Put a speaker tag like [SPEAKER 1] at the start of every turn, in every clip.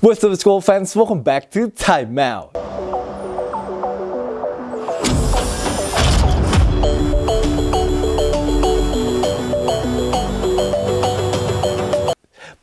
[SPEAKER 1] What's up school fans, welcome back to Time Out.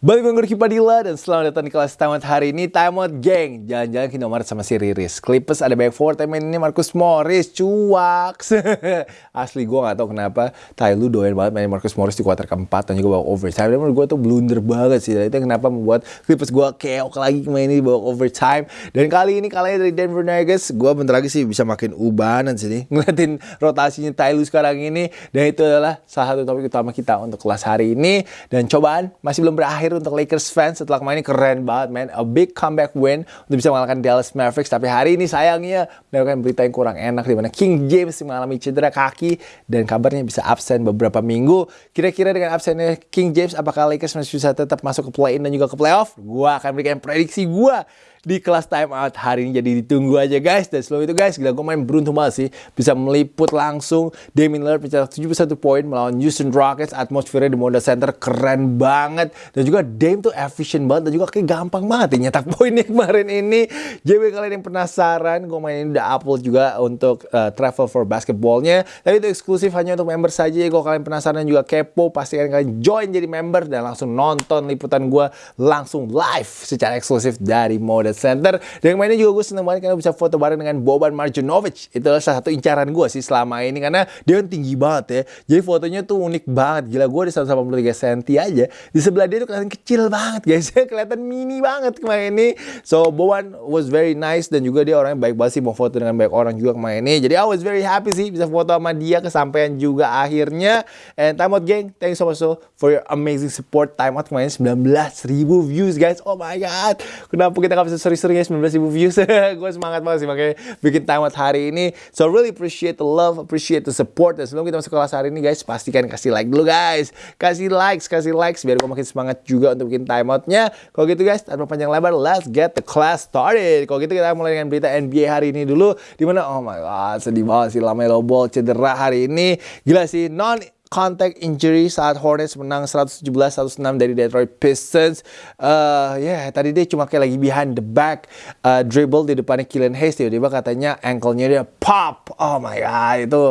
[SPEAKER 1] Balik gue Ricky Padilla dan selamat datang di kelas Time Out hari ini Time Out Gang Jalan-jalan ke Indomaret sama si Riris. Clippers ada banyak forward main ini Marcus Morris Cuak. Asli gue gak tau kenapa Tai lu doyan banget main Marcus Morris di kuarter keempat Dan juga bawa overtime. Dan menurut gue tuh blunder banget sih. Dan itu kenapa membuat Clippers gue keok lagi main ini bawa overtime. Dan kali ini kalahnya dari Denver Nuggets. Gue bentar lagi sih bisa makin ubanan nih Ngeliatin rotasinya Tai lu sekarang ini. Dan itu adalah salah satu topik utama kita untuk kelas hari ini. Dan cobaan masih belum berakhir untuk Lakers fans setelah kemarin keren banget man. A big comeback win untuk bisa mengalahkan Dallas Mavericks. Tapi hari ini sayangnya mendapatkan berita yang kurang enak di mana King James mengalami cedera kaki dan kabarnya bisa absen beberapa minggu. Kira-kira dengan absennya King James apakah Lakers masih bisa tetap masuk ke play-in dan juga ke playoff? Gua akan berikan prediksi gua di kelas time out hari ini jadi ditunggu aja guys. Dan sebelum itu guys gila gue main beruntung banget sih. Bisa meliput langsung Damian Lillard mencetak 71 poin melawan Houston Rockets. Atmosfernya di Moda Center keren banget. Dan juga Dame tuh efisien banget dan juga kayak gampang banget ya nyetak poinnya kemarin ini. JW kalian yang penasaran gue main udah upload juga untuk uh, travel for basketballnya. Tapi itu eksklusif hanya untuk member saja. Kalau kalian penasaran juga kepo pastikan kalian join jadi member dan langsung nonton liputan gue langsung live secara eksklusif dari Moda Center. Dan mainnya juga gue seneng banget karena bisa foto bareng dengan Boban Marjanovic. Itu salah satu incaran gue sih selama ini karena dia kan tinggi banget ya. Jadi fotonya tuh unik banget. Gila gue di 183 cm aja. Di sebelah dia tuh kelihatan kecil banget guys. kelihatan mini banget kemarin ini. So Boban was very nice dan juga dia orangnya baik banget sih mau foto dengan banyak orang juga kemarin ini. Jadi I was very happy sih bisa foto sama dia kesampaian juga akhirnya. And Time Out Gang, thank you so much so for your amazing support. Time Out kemarin 19 ribu views guys. Oh my god. Kenapa kita gak bisa seri-serinya 19 ribu views. Gue semangat banget sih makanya bikin out hari ini. So really appreciate the love appreciate the support. Dan sebelum kita masuk kelas hari ini guys pastikan kasih like dulu guys. Kasih likes kasih likes biar gue makin semangat juga untuk bikin time outnya kalau gitu guys tanpa panjang lebar let's get the class started. Kalau gitu kita mulai dengan berita NBA hari ini dulu di mana oh my god sedih banget sih Lamelo Ball cedera hari ini. Gila sih non contact injury saat Hornets menang 117-106 dari Detroit Pistons. Uh, ya yeah, tadi dia cuma kayak lagi behind the back uh, dribble di depannya Killian Hayes tiba-tiba katanya ankle-nya dia pop. Oh my god, itu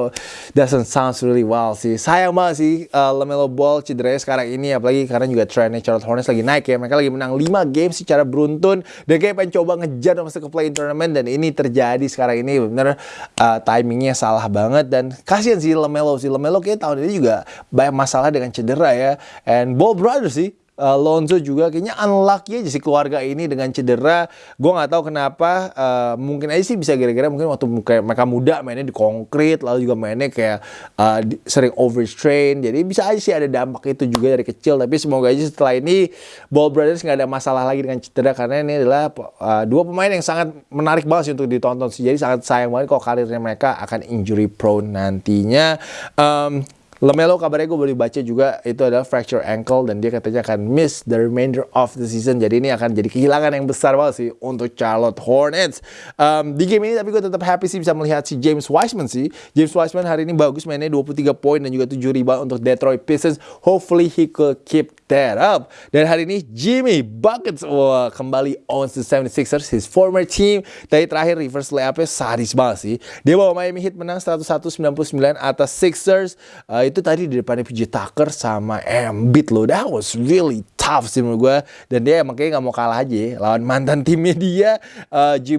[SPEAKER 1] doesn't sound really well sih. Sayang banget sih uh, LaMelo Ball cederanya sekarang ini apalagi karena juga trennya Charlotte Hornets lagi naik ya. Mereka lagi menang 5 game secara beruntun dan kayak pengen coba ngejar masuk ke play tournament dan ini terjadi sekarang ini bener uh, timingnya salah banget dan kasihan sih LaMelo sih. LaMelo kayak tahun ini juga banyak masalah dengan cedera ya. And Ball Brothers sih uh, Lonzo juga kayaknya unlucky aja sih keluarga ini dengan cedera. Gue nggak tahu kenapa. Uh, mungkin aja sih bisa gara-gara mungkin waktu mereka muda mainnya di konkret, lalu juga mainnya kayak uh, di, sering overstrain. Jadi bisa aja sih ada dampak itu juga dari kecil. Tapi semoga aja setelah ini Ball Brothers nggak ada masalah lagi dengan cedera karena ini adalah uh, dua pemain yang sangat menarik banget sih untuk ditonton. Jadi sangat sayang banget kalau karirnya mereka akan injury prone nantinya. Um, Lamelo kabarnya gue boleh baca juga itu adalah fracture ankle dan dia katanya akan miss the remainder of the season. Jadi ini akan jadi kehilangan yang besar banget sih untuk Charlotte Hornets. Um, di game ini tapi gue tetap happy sih bisa melihat si James Wiseman sih. James Wiseman hari ini bagus mainnya 23 poin dan juga 7 rebound untuk Detroit Pistons. Hopefully he could keep that up. Dan hari ini Jimmy Buckets wah, kembali owns the 76ers, his former team. Tadi terakhir reverse layupnya sadis banget sih. Dia bawa Miami Heat menang 101-99 atas Sixers. Uh, tadi di depannya PJ Tucker sama Embiid loh. That was really tough sih menurut gue. Dan dia makanya nggak mau kalah aja ya. lawan mantan timnya dia. Uh, G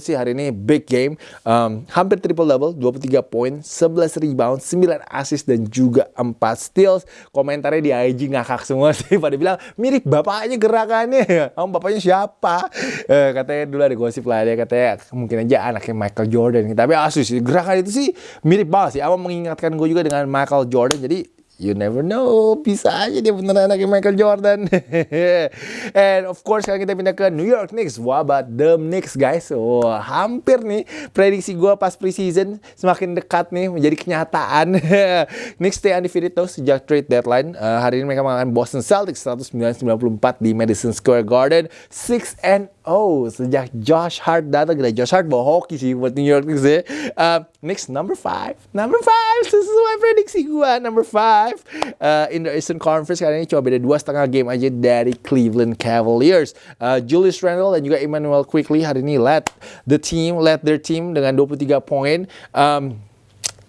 [SPEAKER 1] sih hari ini big game. Um, hampir triple double, 23 poin, 11 rebound, 9 assist dan juga 4 steals. Komentarnya di IG ngakak semua sih. Pada bilang mirip bapaknya gerakannya. Kamu bapaknya siapa? Uh, katanya dulu ada gosip lah dia katanya mungkin aja anaknya Michael Jordan. Tapi asus sih gerakan itu sih mirip banget sih. Apa mengingatkan gue juga dengan Michael Jordan jadi you never know bisa aja dia beneran anaknya Michael Jordan. And of course sekarang kita pindah ke New York Knicks. Wah but the Knicks guys. Wah hampir nih prediksi gue pas preseason semakin dekat nih menjadi kenyataan. Knicks stay undefeated tuh sejak trade deadline. Uh, hari ini mereka mengalahkan Boston Celtics 109-94 di Madison Square Garden. 6 and Oh, sejak Josh Hart datang, kita Josh Hart bawa hoki sih buat New York Knicks ya. Uh, Knicks number five, number five sesuai prediksi gua number five uh, in the Eastern Conference kali ini cuma beda dua setengah game aja dari Cleveland Cavaliers. Uh, Julius Randle dan juga Emmanuel Quickly hari ini led the team, led their team dengan 23 poin. Um,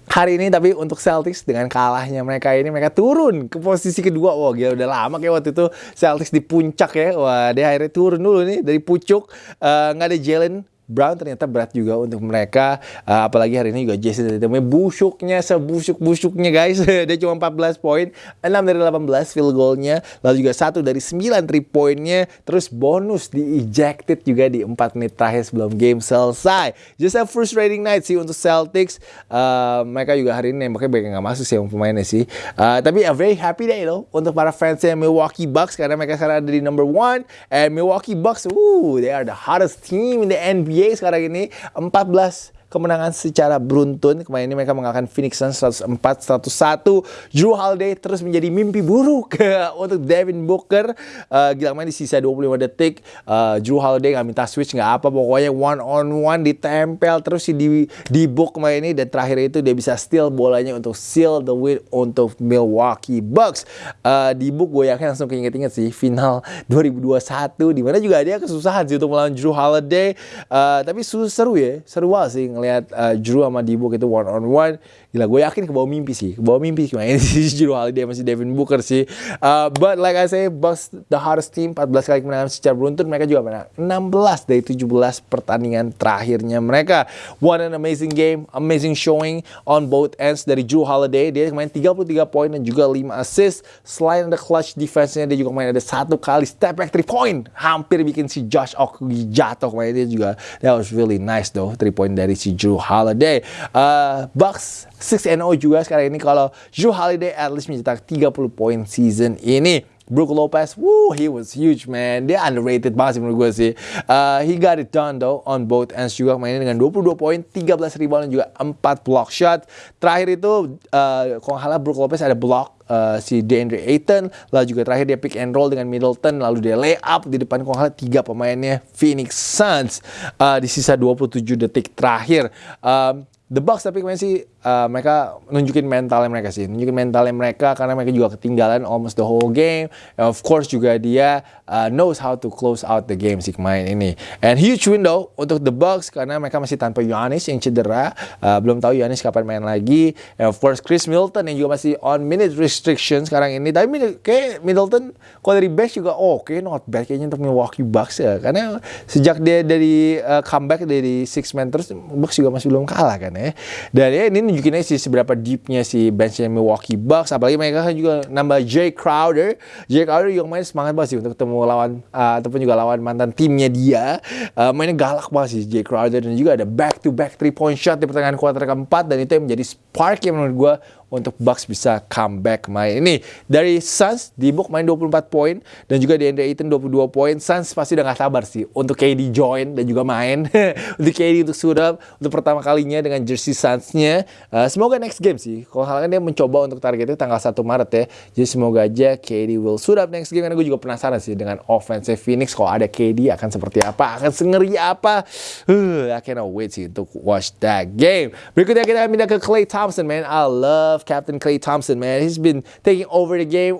[SPEAKER 1] hari ini tapi untuk Celtics dengan kalahnya mereka ini mereka turun ke posisi kedua. Wah gila udah lama kayak waktu itu Celtics di puncak ya. Wah dia akhirnya turun dulu nih dari pucuk. Uh, nggak ada Jalen Brown ternyata berat juga untuk mereka. Uh, apalagi hari ini juga Jason Tatum busuknya sebusuk-busuknya guys. Dia cuma 14 poin 6 dari 18 field goalnya. Lalu juga satu dari 9 3 poinnya terus bonus di ejected juga di 4 menit terakhir sebelum game selesai. Just a first rating night sih untuk Celtics. Uh, mereka juga hari ini nembaknya banyak nggak masuk sih pemainnya sih. Uh, tapi a very happy day loh untuk para fansnya Milwaukee Bucks. Karena mereka sekarang ada di number one. And Milwaukee Bucks woo they are the hottest team in the NBA Sekarang ini 14 kemenangan secara beruntun. Kemarin ini mereka mengalahkan Phoenix Suns 104-101. Drew Holiday terus menjadi mimpi buruk untuk Devin Booker. Uh, gila main di sisa 25 detik. Uh, Drew Holiday nggak minta switch nggak apa. Pokoknya one on one ditempel terus di di book kemarin ini dan terakhir itu dia bisa steal bolanya untuk seal the win untuk Milwaukee Bucks. Uh, di book gue yakin langsung keinget-inget sih final 2021 di mana juga dia kesusahan sih untuk melawan Drew Holiday. Uh, tapi seru ya, seru banget sih ngelihat uh, Drew sama Dibu itu one on one gila gue yakin ke bawah mimpi sih. Ke bawah mimpi gimana si Drew Holiday masih Devin Booker sih. Uh, but like I say Bucks the hardest team 14 kali kemenangan secara beruntun mereka juga menang. 16 dari 17 pertandingan terakhirnya mereka. What an amazing game amazing showing on both ends dari Drew Holiday. Dia main 33 poin dan juga 5 assist. Selain ada clutch defense-nya dia juga main ada satu kali step back 3 point. Hampir bikin si Josh Okogie jatuh kemarin. Dia juga that was really nice though 3 point dari si Drew Holiday. Uh, Bucks 6-0 juga sekarang ini kalau Drew Holiday at least mencetak 30 poin season ini. Brook Lopez, woo, he was huge man. Dia underrated banget sih menurut gue sih. Uh, he got it done though on both ends juga mainnya dengan 22 poin, 13 rebound dan juga 4 block shot. Terakhir itu uh, kalau Brook Lopez ada block uh, si DeAndre Ayton, lalu juga terakhir dia pick and roll dengan Middleton, lalu dia lay up di depan kalau nggak tiga pemainnya Phoenix Suns uh, di sisa 27 detik terakhir. Um, The Bucks tapi kemarin sih uh, mereka nunjukin mentalnya mereka sih, nunjukin mentalnya mereka karena mereka juga ketinggalan almost the whole game. And of course juga dia uh, knows how to close out the game sih kemarin ini. And huge window untuk the Bucks karena mereka masih tanpa Giannis yang cedera, uh, belum tahu Giannis kapan main lagi. And of course Chris Middleton yang juga masih on minute restriction sekarang ini. Tapi kayak Middleton kalau dari bench juga oh, oke okay, not bad kayaknya untuk Milwaukee Bucks ya. Karena sejak dia dari uh, comeback dari six man terus Bucks juga masih belum kalah kan ya. Dan ya ini nunjukin aja sih seberapa deepnya si benchnya Milwaukee Bucks. Apalagi mereka kan juga nambah Jay Crowder. Jay Crowder juga main semangat banget sih untuk ketemu lawan uh, ataupun juga lawan mantan timnya dia. Uh, mainnya galak banget sih Jay Crowder dan juga ada back to back three point shot di pertengahan kuarter keempat dan itu yang menjadi spark yang menurut gue untuk Bucks bisa comeback main ini. Dari Suns, di book main 24 poin dan juga di Andre Ayton 22 poin. Suns pasti udah gak sabar sih untuk KD join dan juga main. untuk KD untuk up untuk pertama kalinya dengan jersey Suns-nya. Uh, semoga next game sih. Kalau hal kan dia mencoba untuk targetnya tanggal 1 Maret ya. Jadi semoga aja KD will up next game karena gue juga penasaran sih dengan offense Phoenix kalau ada KD akan seperti apa, akan sengeri apa. Uh, I cannot wait sih untuk watch that game. Berikutnya kita akan pindah ke Clay Thompson man. I love love Captain Clay Thompson, man. He's been taking over the game.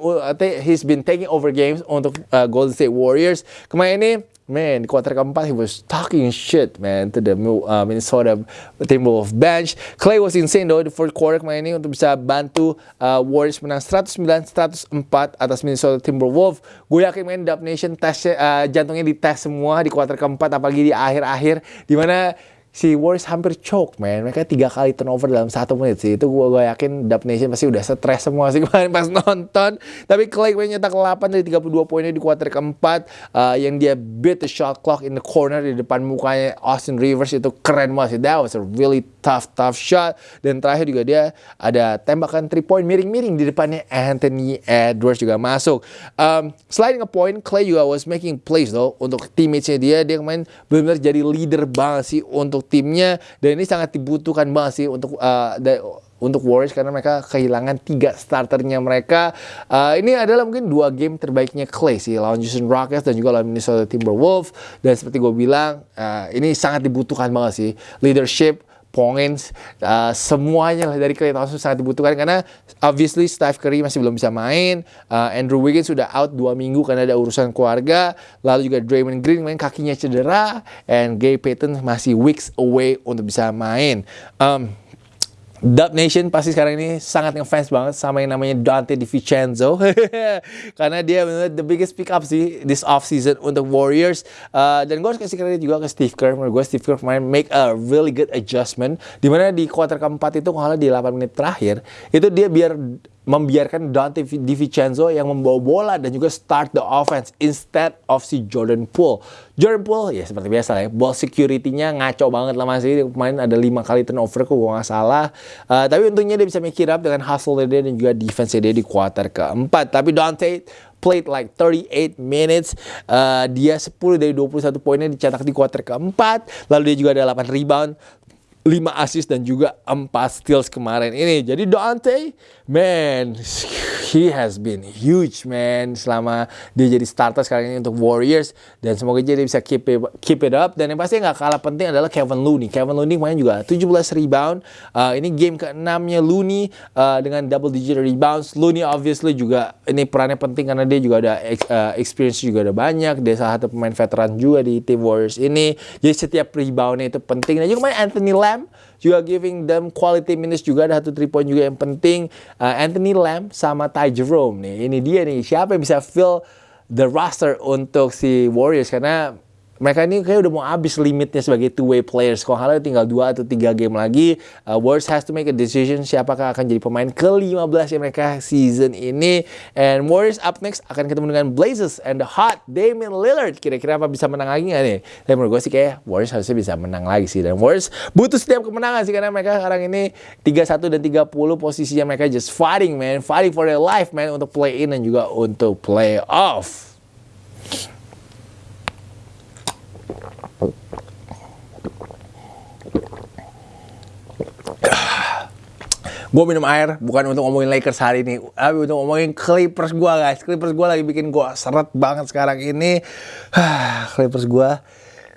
[SPEAKER 1] He's been taking over games untuk uh, Golden State Warriors. Kemarin ini man, di kuarter keempat he was talking shit, man, to the uh, Minnesota Timberwolves bench. Clay was insane though di fourth quarter kemarin ini untuk bisa bantu uh, Warriors menang 109-104 atas Minnesota Timberwolves. Gue yakin main Dub Nation tes uh, jantungnya dites semua di kuarter keempat apalagi di akhir-akhir di mana si Warriors hampir choke man. Mereka tiga kali turnover dalam satu menit sih. Itu gue gue yakin Dub Nation pasti udah stres semua sih kemarin pas nonton. Tapi Clay main nyetak 8 dari 32 poinnya di kuarter keempat. Uh, yang dia beat the shot clock in the corner di depan mukanya Austin Rivers itu keren banget sih. That was a really tough tough shot. Dan terakhir juga dia ada tembakan 3 point miring-miring di depannya Anthony Edwards juga masuk. Um, selain nge-point Clay juga was making plays though untuk teammates-nya dia. Dia kemarin benar-benar jadi leader banget sih untuk untuk timnya dan ini sangat dibutuhkan banget sih untuk uh, untuk Warriors karena mereka kehilangan tiga starternya mereka. Uh, ini adalah mungkin dua game terbaiknya Clay sih lawan Houston Rockets dan juga lawan Minnesota Timberwolves. Dan seperti gue bilang, uh, ini sangat dibutuhkan banget sih leadership points uh, semuanya lah dari Clay Thompson sangat dibutuhkan karena obviously Steph Curry masih belum bisa main uh, Andrew Wiggins sudah out dua minggu karena ada urusan keluarga lalu juga Draymond Green main kakinya cedera and Gay Payton masih weeks away untuk bisa main. Um, Dub Nation pasti sekarang ini sangat ngefans banget sama yang namanya Dante DiVincenzo karena dia benar the biggest pick up sih this off season untuk Warriors. Uh, dan gue harus kasih kredit juga ke Steve Kerr. Menurut gue Steve Kerr kemarin make a really good adjustment. Di mana di kuarter keempat itu kalau di 8 menit terakhir itu dia biar membiarkan Dante DiVincenzo yang membawa bola dan juga start the offense instead of si Jordan Poole. Jordan Poole ya seperti biasa ya, ball security-nya ngaco banget lah masih kemarin ada lima kali turnover kok nggak salah. Uh, tapi untungnya dia bisa make it up dengan hustle dia dan juga defense dia di kuarter keempat. Tapi Dante played like 38 minutes. Uh, dia 10 dari 21 poinnya dicetak di kuarter keempat. Lalu dia juga ada 8 rebound. 5 assist dan juga 4 steals kemarin ini. Jadi Dante, man, he has been huge man selama dia jadi starter sekarang ini untuk Warriors dan semoga dia bisa keep it, keep it up dan yang pasti nggak kalah penting adalah Kevin Looney. Kevin Looney kemarin juga 17 rebound. Uh, ini game ke-6-nya Looney uh, dengan double digit rebounds. Looney obviously juga ini perannya penting karena dia juga ada uh, experience juga ada banyak. Dia salah satu pemain veteran juga di tim Warriors ini. Jadi setiap reboundnya itu penting. Dan juga kemarin Anthony Lamb juga giving them quality minutes juga ada satu three point juga yang penting. Uh, Anthony Lamb sama Ty Jerome nih. Ini dia nih siapa yang bisa fill the roster untuk si Warriors? Karena mereka ini kayak udah mau habis limitnya sebagai two way players. Kalau hal tinggal dua atau tiga game lagi, uh, Warriors has to make a decision siapakah akan jadi pemain ke-15 yang mereka season ini. And Warriors up next akan ketemu dengan Blazers and the hot Damian Lillard. Kira-kira apa bisa menang lagi nggak nih? Tapi menurut gue sih kayak Warriors harusnya bisa menang lagi sih. Dan Warriors butuh setiap kemenangan sih karena mereka sekarang ini 31 dan 30 posisinya mereka just fighting man, fighting for their life man untuk play in dan juga untuk play off. Gue minum air bukan untuk ngomongin Lakers hari ini. Tapi untuk ngomongin Clippers gue guys. Clippers gue lagi bikin gue seret banget sekarang ini. Clippers gue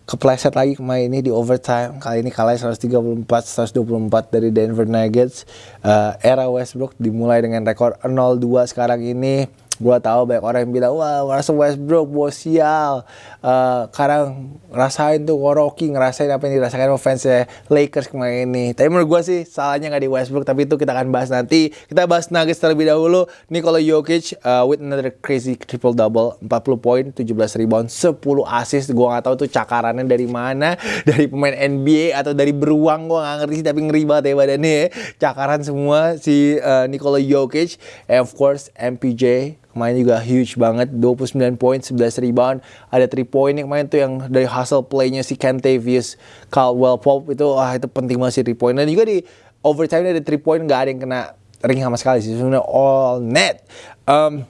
[SPEAKER 1] kepleset lagi kemarin ini di overtime. Kali ini kalah 134 124 dari Denver Nuggets. Uh, era Westbrook dimulai dengan rekor 0-2 sekarang ini gue tahu banyak orang yang bilang wah Russell Westbrook bos sial. Uh, sekarang rasain tuh Rocky ngerasain apa yang dirasakan fansnya Lakers kemarin ini. Tapi menurut gue sih salahnya nggak di Westbrook tapi itu kita akan bahas nanti. Kita bahas Nuggets terlebih dahulu. Nikola Jokic uh, with another crazy triple double 40 poin 17 rebound 10 assist. Gue nggak tahu tuh cakarannya dari mana dari pemain NBA atau dari beruang gue nggak ngerti sih tapi ngeri banget ya badannya ya. Cakaran semua si uh, Nikola Jokic. And of course MPJ kemarin juga huge banget 29 poin 11 rebound. Ada 3 point yang kemarin tuh yang dari hustle playnya si Kentavious Caldwell Pope. Itu ah itu penting banget sih 3 point. Dan juga di overtime ada 3 point nggak ada yang kena ring sama sekali sih. Sebenarnya all net. Um,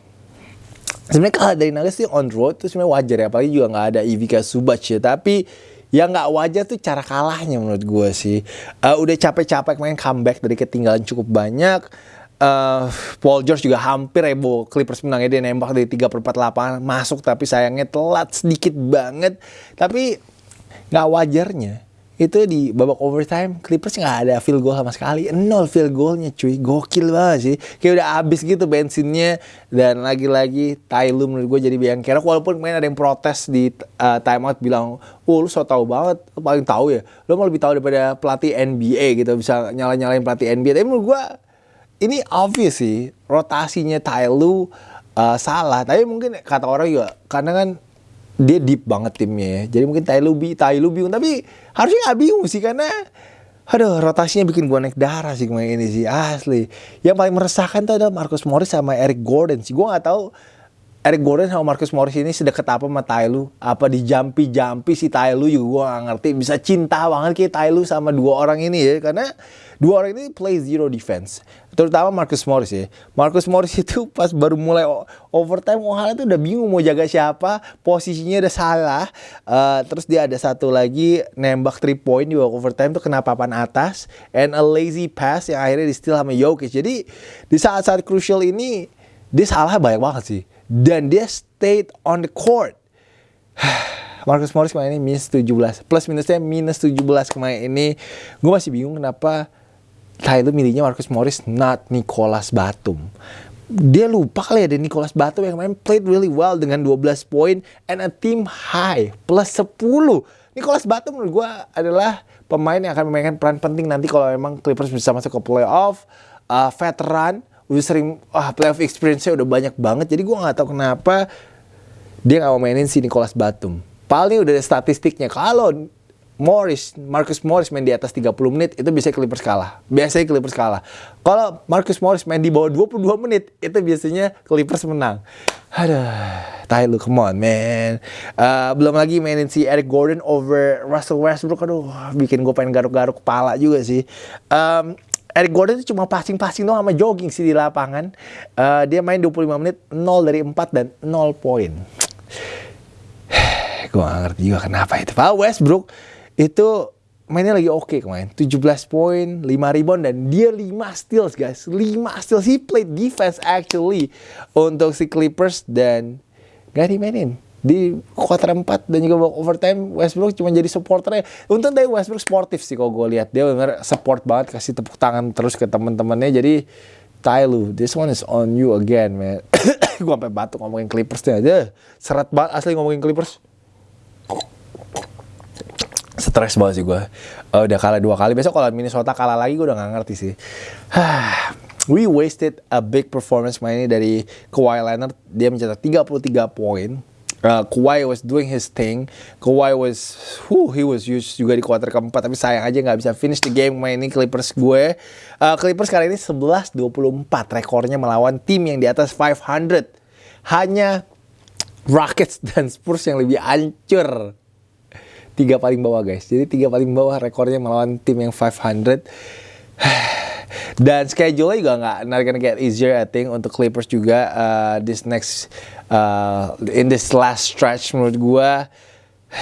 [SPEAKER 1] sebenarnya kalau dari Nuggets sih on road itu sebenarnya wajar ya. Apalagi juga nggak ada Ivica Subac ya. Tapi yang nggak wajar tuh cara kalahnya menurut gue sih. Uh, udah capek-capek main comeback dari ketinggalan cukup banyak uh, Paul George juga hampir ya bu. Clippers menangnya dia nembak dari 3 per 4 lapangan. Masuk tapi sayangnya telat sedikit banget. Tapi nggak wajarnya. Itu di babak overtime Clippers nggak ada field goal sama sekali. Nol field goalnya cuy. Gokil banget sih. Kayak udah habis gitu bensinnya. Dan lagi-lagi Tyloo menurut gue jadi biang kerok. Walaupun main ada yang protes di uh, timeout bilang oh lu so tau banget lu paling tahu ya lu mau lebih tahu daripada pelatih NBA gitu. Bisa nyala-nyalain pelatih NBA tapi menurut gue ini obvious sih rotasinya Tyloo uh, salah. Tapi mungkin kata orang juga karena kan dia deep banget timnya ya. Jadi mungkin Tyloo bi Tyloo bingung. Tapi harusnya nggak bingung sih karena aduh rotasinya bikin gua naik darah sih kemarin ini sih asli. Yang paling meresahkan tuh adalah Marcus Morris sama Eric Gordon sih. Gua nggak tahu Eric Gordon sama Marcus Morris ini sedekat apa sama Tyloo? Apa di jampi-jampi si Tyloo juga gue gak ngerti. Bisa cinta banget kayak Tyloo sama dua orang ini ya. Karena dua orang ini play zero defense. Terutama Marcus Morris ya. Marcus Morris itu pas baru mulai overtime, Ohala itu udah bingung mau jaga siapa. Posisinya udah salah. Uh, terus dia ada satu lagi nembak 3 point di overtime tuh kena papan atas. And a lazy pass yang akhirnya di steal sama Jokic. Jadi di saat-saat crucial ini dia salah banyak banget sih dan dia stayed on the court. Marcus Morris kemarin ini minus 17. Plus minusnya minus 17 kemarin ini. Gue masih bingung kenapa Tyler milihnya Marcus Morris, not Nicholas Batum. Dia lupa kali ada Nicholas Batum yang main played really well dengan 12 poin and a team high plus 10. Nicholas Batum menurut gue adalah pemain yang akan memainkan peran penting nanti kalau memang Clippers bisa masuk ke playoff. Uh, veteran, udah sering ah playoff experience-nya udah banyak banget jadi gue nggak tahu kenapa dia nggak mau mainin si Nicholas Batum paling udah ada statistiknya kalau Morris, Marcus Morris main di atas 30 menit itu bisa Clippers kalah. Biasanya Clippers kalah. Kalau Marcus Morris main di bawah 22 menit itu biasanya Clippers menang. Aduh, tai lu, come on man. Uh, belum lagi mainin si Eric Gordon over Russell Westbrook. Aduh, bikin gue pengen garuk-garuk kepala juga sih. Um, Eric Gordon itu cuma passing-passing doang sama jogging sih di lapangan. Uh, dia main 25 menit 0 dari 4 dan 0 poin. Gue gak ngerti juga kenapa itu. Pak Westbrook itu mainnya lagi oke okay kemarin. 17 poin, 5 rebound dan dia 5 steals guys. 5 steals. He played defense actually untuk si Clippers dan gak dimainin di quarter 4 dan juga overtime Westbrook cuma jadi supporternya. Untung dari Westbrook sportif sih kalau gue lihat. Dia benar support banget kasih tepuk tangan terus ke teman-temannya jadi Tyloo this one is on you again man. Gue sampai batuk ngomongin Clippers aja. Seret banget asli ngomongin Clippers. Stres banget sih gue uh, udah kalah dua kali. Besok kalau Minnesota kalah lagi gue udah gak ngerti sih. We wasted a big performance main ini dari Kawhi Leonard. Dia mencetak 33 poin Uh, Kawhi was doing his thing. Kawhi was, whew, he was used juga di kuarter keempat. Tapi sayang aja nggak bisa finish the game main ini Clippers gue. Uh, Clippers kali ini 11-24 rekornya melawan tim yang di atas 500. Hanya Rockets dan Spurs yang lebih hancur. Tiga paling bawah guys. Jadi tiga paling bawah rekornya melawan tim yang 500. Dan schedule juga nggak not gonna get easier I think untuk Clippers juga uh, this next uh, in this last stretch menurut gue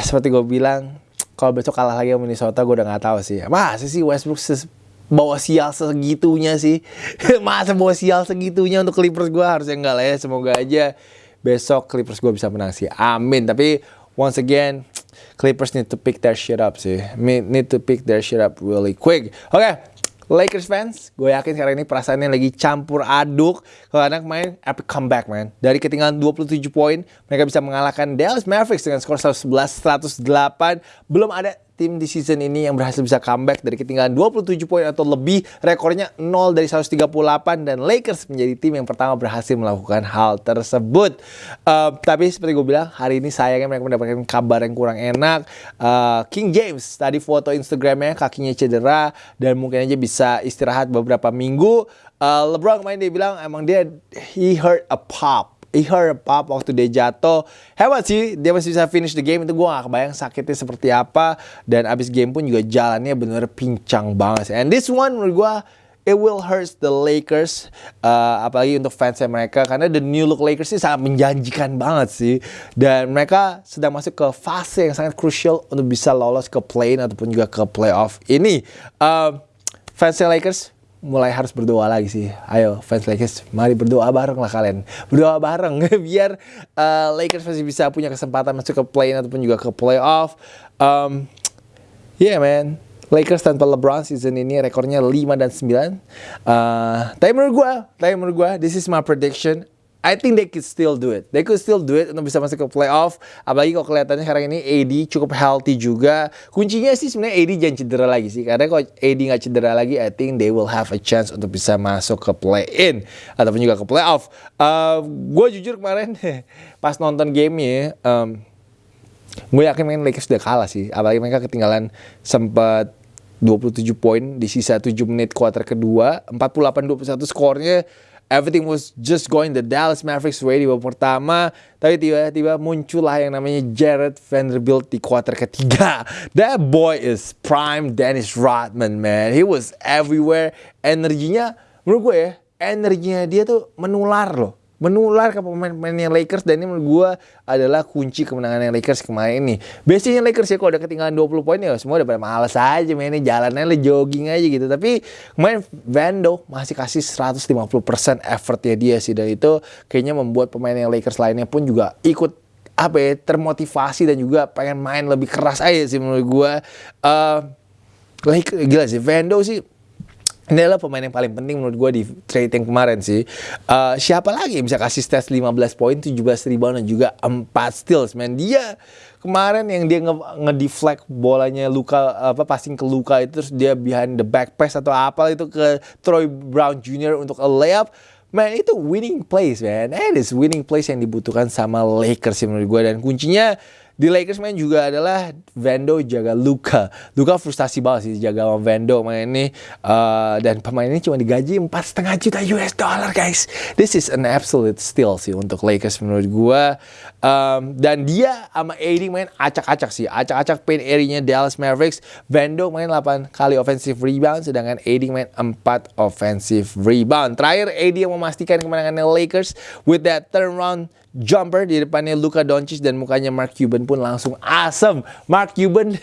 [SPEAKER 1] seperti gue bilang kalau besok kalah lagi sama Minnesota gue udah nggak tahu sih. Masa sih Westbrook bawa sial segitunya sih? Masa bawa sial segitunya untuk Clippers gue harusnya enggak lah ya. Semoga aja besok Clippers gue bisa menang sih. Amin. Tapi once again Clippers need to pick their shit up sih. Need to pick their shit up really quick. Oke, okay. Lakers fans, gue yakin sekarang ini perasaannya lagi campur aduk. Karena main epic comeback, man. Dari ketinggalan 27 poin, mereka bisa mengalahkan Dallas Mavericks dengan skor 111-108. Belum ada tim di season ini yang berhasil bisa comeback dari ketinggalan 27 poin atau lebih. Rekornya 0 dari 138 dan Lakers menjadi tim yang pertama berhasil melakukan hal tersebut. Uh, tapi seperti gue bilang, hari ini sayangnya mereka mendapatkan kabar yang kurang enak. Uh, King James tadi foto Instagramnya kakinya cedera dan mungkin aja bisa istirahat beberapa minggu. Uh, LeBron kemarin dia bilang emang dia he heard a pop he heard a pop waktu dia jatuh. Hebat sih, dia masih bisa finish the game. Itu gue gak kebayang sakitnya seperti apa. Dan abis game pun juga jalannya bener pincang banget. And this one menurut gue, it will hurt the Lakers. Uh, apalagi untuk fansnya mereka. Karena the new look Lakers ini sangat menjanjikan banget sih. Dan mereka sedang masuk ke fase yang sangat crucial untuk bisa lolos ke play ataupun juga ke playoff ini. Uh, fansnya Lakers mulai harus berdoa lagi sih. Ayo fans Lakers, mari berdoa bareng lah kalian. Berdoa bareng biar uh, Lakers masih bisa punya kesempatan masuk ke play ataupun juga ke playoff. Um, yeah man, Lakers tanpa LeBron season ini rekornya 5 dan 9. Uh, tapi menurut gue, menurut gue, this is my prediction. I think they could still do it. They could still do it untuk bisa masuk ke playoff. Apalagi kalau kelihatannya sekarang ini AD cukup healthy juga. Kuncinya sih sebenarnya AD jangan cedera lagi sih. Karena kalau AD nggak cedera lagi, I think they will have a chance untuk bisa masuk ke play-in ataupun juga ke playoff. Uh, gue jujur kemarin pas nonton gamenya, um, gue yakin main Lakers udah kalah sih. Apalagi mereka ketinggalan sempat 27 poin di sisa 7 menit kuarter kedua, 48-21 skornya everything was just going the Dallas Mavericks way di babak pertama. Tapi tiba-tiba muncullah yang namanya Jared Vanderbilt di kuarter ketiga. That boy is prime Dennis Rodman, man. He was everywhere. Energinya, menurut gue ya, energinya dia tuh menular loh menular ke pemain-pemainnya Lakers dan ini menurut gue adalah kunci kemenangan yang Lakers kemarin ini. Biasanya Lakers ya kalau udah ketinggalan 20 poin ya semua udah pada males aja mainnya jalannya le jogging aja gitu. Tapi kemarin Vando masih kasih 150% effortnya dia sih dan itu kayaknya membuat pemain yang Lakers lainnya pun juga ikut apa ya termotivasi dan juga pengen main lebih keras aja sih menurut gue. Uh, gila sih Vando sih ini adalah pemain yang paling penting menurut gue di trade yang kemarin sih. Uh, siapa lagi yang bisa kasih stats 15 poin, 17 rebound dan juga 4 steals, man. Dia kemarin yang dia nge-deflect nge bolanya Luka apa passing ke Luka itu terus dia behind the back pass atau apa itu ke Troy Brown Jr. untuk a layup. Man, itu winning place, man. It is winning place yang dibutuhkan sama Lakers sih menurut gue. Dan kuncinya di Lakers main juga adalah Vando jaga Luka. Luka frustasi banget sih jaga sama Vando main ini. Uh, dan pemain ini cuma digaji empat setengah juta US dollar guys. This is an absolute steal sih untuk Lakers menurut gue. Um, dan dia sama AD main acak-acak sih. Acak-acak paint area-nya Dallas Mavericks. Vando main 8 kali offensive rebound. Sedangkan AD main 4 offensive rebound. Terakhir AD yang memastikan kemenangannya Lakers with that turnaround jumper di depannya Luka Doncic dan mukanya Mark Cuban pun langsung asem. Mark Cuban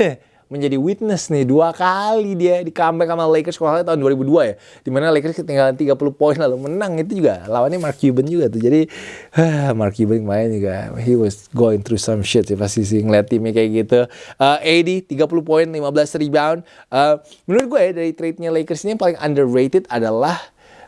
[SPEAKER 1] menjadi witness nih dua kali dia di comeback sama Lakers kalau tahun 2002 ya di mana Lakers ketinggalan 30 poin lalu menang. Itu juga lawannya Mark Cuban juga tuh. Jadi Mark Cuban main juga he was going through some shit sih pasti sih ngeliat timnya kayak gitu. Uh, AD 30 poin 15 rebound. Uh, menurut gue ya dari trade-nya Lakers ini yang paling underrated adalah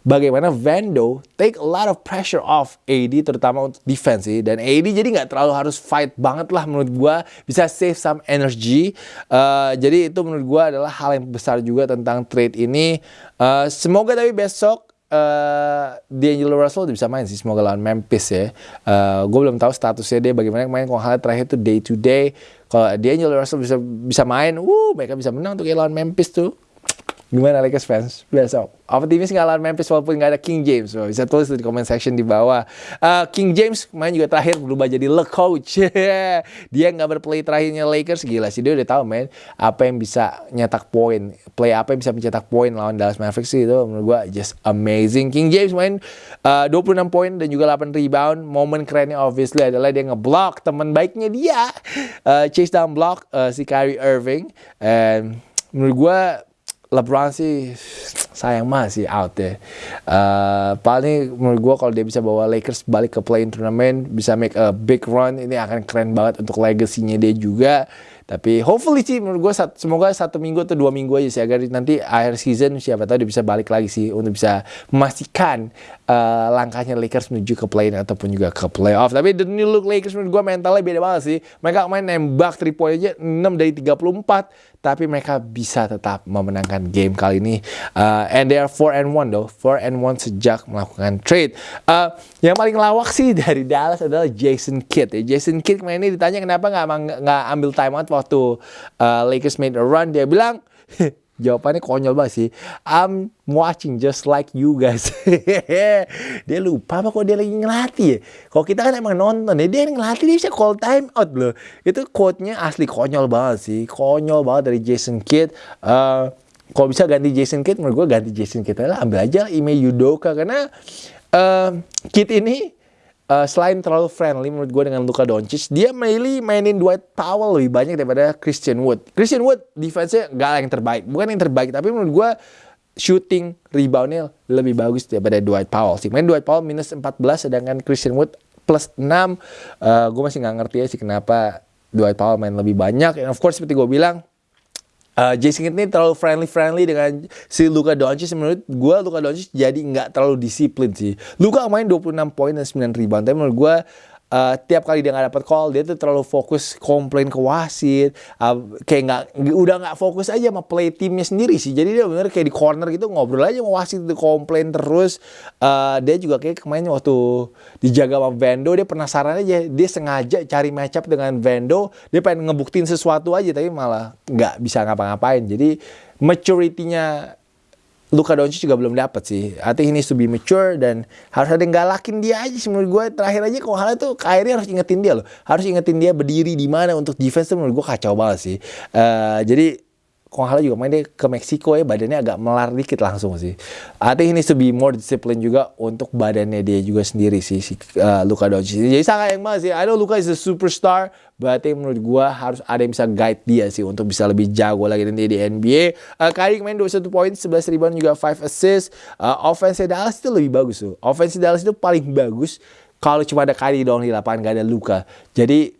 [SPEAKER 1] bagaimana Vando take a lot of pressure off AD terutama untuk defense sih dan AD jadi nggak terlalu harus fight banget lah menurut gua bisa save some energy uh, jadi itu menurut gua adalah hal yang besar juga tentang trade ini uh, semoga tapi besok Uh, D'Angelo Russell bisa main sih semoga lawan Memphis ya. Uh, gue belum tahu statusnya dia bagaimana main kalau hal terakhir itu day to day. Kalau D'Angelo Russell bisa bisa main, uh mereka bisa menang tuh kayak lawan Memphis tuh. Gimana Lakers fans? Besok. Optimis nggak lawan Memphis walaupun nggak ada King James. So, bisa tulis di comment section di bawah. Uh, King James main juga terakhir berubah jadi le coach. dia nggak berplay terakhirnya Lakers. Gila sih dia udah tahu man. Apa yang bisa nyetak poin. Play apa yang bisa mencetak poin lawan Dallas Mavericks itu menurut gua just amazing. King James main uh, 26 poin dan juga 8 rebound. Momen kerennya obviously adalah dia ngeblock teman baiknya dia. Uh, chase down block uh, si Kyrie Irving. And menurut gua LeBron sih sayang masih out ya. Uh, paling menurut gue kalau dia bisa bawa Lakers balik ke play-in tournament, bisa make a big run, ini akan keren banget untuk legacy-nya dia juga. Tapi hopefully sih menurut gue semoga satu minggu atau dua minggu aja sih agar nanti akhir season siapa tahu dia bisa balik lagi sih untuk bisa memastikan uh, langkahnya Lakers menuju ke play-in ataupun juga ke playoff. Tapi the new look Lakers menurut gue mentalnya beda banget sih. Mereka main nembak 3 point aja 6 dari 34 tapi mereka bisa tetap memenangkan game kali ini. Uh, and they are 4 and 1 though. 4 and 1 sejak melakukan trade. Uh, yang paling lawak sih dari Dallas adalah Jason Kidd. Ya. Jason Kidd kemarin ini ditanya kenapa nggak nggak ambil timeout waktu uh, Lakers made a run, dia bilang jawabannya konyol banget sih. I'm watching just like you guys. dia lupa apa kok dia lagi ngelatih ya. Kalau kita kan emang nonton ya, dia ngelatih dia bisa call time out loh. Itu quote-nya asli konyol banget sih. Konyol banget dari Jason Kidd. Uh, kalau bisa ganti Jason Kidd, menurut gue ganti Jason Kidd lah. Ambil aja Ime Yudoka. Karena uh, Kidd ini uh, selain terlalu friendly menurut gue dengan Luka Doncic, dia mainly mainin Dwight Powell lebih banyak daripada Christian Wood. Christian Wood defense-nya gak yang terbaik, bukan yang terbaik, tapi menurut gue shooting reboundnya lebih bagus daripada Dwight Powell sih. Main Dwight Powell minus 14 sedangkan Christian Wood plus 6. Uh, gue masih nggak ngerti ya sih kenapa Dwight Powell main lebih banyak. And of course seperti gue bilang, Uh, Jason Kidd ini terlalu friendly-friendly dengan si Luka Doncic. Menurut gue Luka Doncic jadi nggak terlalu disiplin sih. Luka main 26 poin dan 9 rebound. Tapi menurut gue uh, tiap kali dia nggak dapat call dia tuh terlalu fokus komplain ke wasit uh, kayak nggak udah nggak fokus aja sama play timnya sendiri sih. Jadi dia bener kayak di corner gitu ngobrol aja sama wasit itu komplain terus. Uh, dia juga kayak kemarin waktu dijaga sama Vendo dia penasaran aja dia sengaja cari match up dengan Vendo dia pengen ngebuktiin sesuatu aja tapi malah nggak bisa ngapa-ngapain. Jadi maturity-nya Luka Doncic juga belum dapat sih. I think he mature dan harus ada yang galakin dia aja sih menurut gue. Terakhir aja kalau hal itu Kyrie harus ingetin dia loh. Harus ingetin dia berdiri di mana untuk defense menurut gue kacau banget sih. Uh, jadi kalau juga main dia ke Meksiko ya badannya agak melar dikit langsung sih. I needs to be more disciplined juga untuk badannya dia juga sendiri sih si uh, Luka Doncic. Jadi sangat yang banget sih. I know Luka is a superstar, berarti menurut gua harus ada yang bisa guide dia sih untuk bisa lebih jago lagi nanti di NBA. Uh, Kyrie main 21 poin, 11 rebound juga 5 assist. Uh, offense Dallas itu lebih bagus tuh. Offense Dallas itu paling bagus kalau cuma ada Kyrie doang di lapangan gak ada Luka. Jadi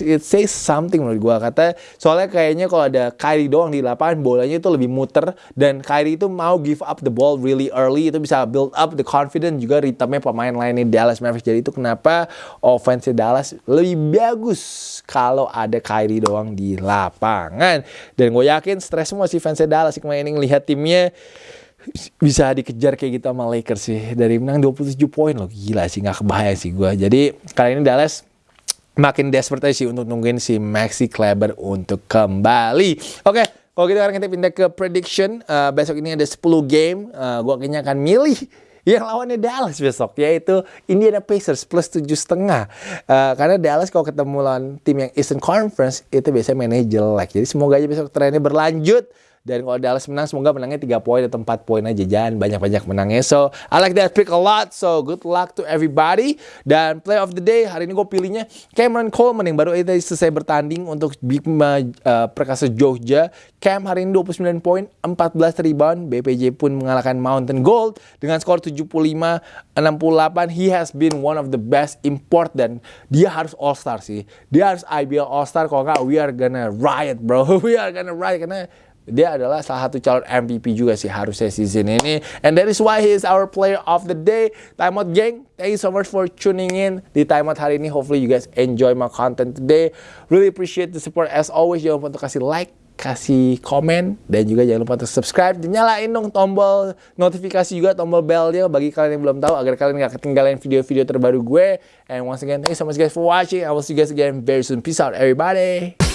[SPEAKER 1] it says something menurut gua. Kata soalnya kayaknya kalau ada Kyrie doang di lapangan bolanya itu lebih muter. Dan Kyrie itu mau give up the ball really early. Itu bisa build up the confidence juga ritmenya pemain lainnya Dallas Mavericks. Jadi itu kenapa offense Dallas lebih bagus kalau ada Kyrie doang di lapangan. Dan gue yakin stres semua sih fans Dallas kemarin. Ini lihat timnya bisa dikejar kayak gitu sama Lakers sih. Dari menang 27 poin loh. Gila sih nggak kebayang sih gue jadi kali ini Dallas makin desperate sih untuk nungguin si Maxi Kleber untuk kembali. Oke, okay, kalau gitu sekarang kita pindah ke prediction. Uh, besok ini ada 10 game. Uh, gua kayaknya akan milih yang lawannya Dallas besok yaitu Indiana Pacers plus tujuh setengah uh, karena Dallas kalau ketemu lawan tim yang Eastern Conference itu biasanya mainnya jelek jadi semoga aja besok trennya berlanjut dan kalau Dallas menang semoga menangnya 3 poin atau 4 poin aja jangan banyak-banyak menangnya. So I like that pick a lot. So good luck to everybody. Dan play of the day hari ini gue pilihnya Cameron Coleman yang baru tadi selesai bertanding untuk Bigma uh, Perkasa Jogja. Cam hari ini 29 poin, 14 rebound. BPJ pun mengalahkan Mountain Gold dengan skor 75-68. He has been one of the best import dan dia harus All Star sih. Dia harus IBL All Star kalau nggak we are gonna riot bro. we are gonna riot karena dia adalah salah satu calon MVP juga sih harusnya season ini. And that is why he is our player of the day. Time Out Gang, thank you so much for tuning in di Time Out hari ini. Hopefully you guys enjoy my content today. Really appreciate the support as always. Jangan lupa untuk kasih like, kasih komen, dan juga jangan lupa untuk subscribe. Dan nyalain dong tombol notifikasi juga, tombol bellnya bagi kalian yang belum tahu agar kalian gak ketinggalan video-video terbaru gue. And once again, thank you so much guys for watching. I will see you guys again very soon. Peace out everybody.